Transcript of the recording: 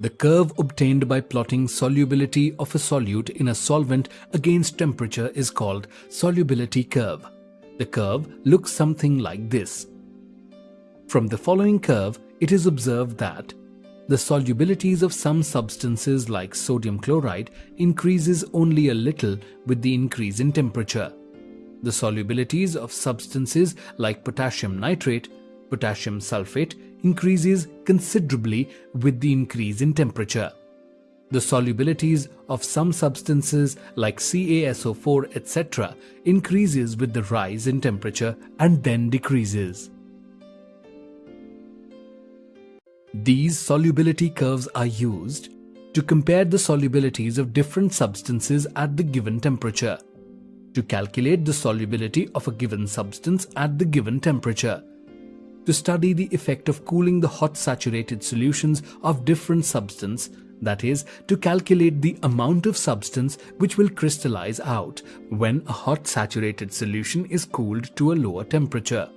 The curve obtained by plotting solubility of a solute in a solvent against temperature is called solubility curve. The curve looks something like this. From the following curve, it is observed that the solubilities of some substances like sodium chloride increases only a little with the increase in temperature. The solubilities of substances like potassium nitrate, potassium sulfate increases considerably with the increase in temperature. The solubilities of some substances like CaSO4 etc. increases with the rise in temperature and then decreases. These solubility curves are used to compare the solubilities of different substances at the given temperature, to calculate the solubility of a given substance at the given temperature, to study the effect of cooling the hot saturated solutions of different substance that is, to calculate the amount of substance which will crystallize out when a hot saturated solution is cooled to a lower temperature.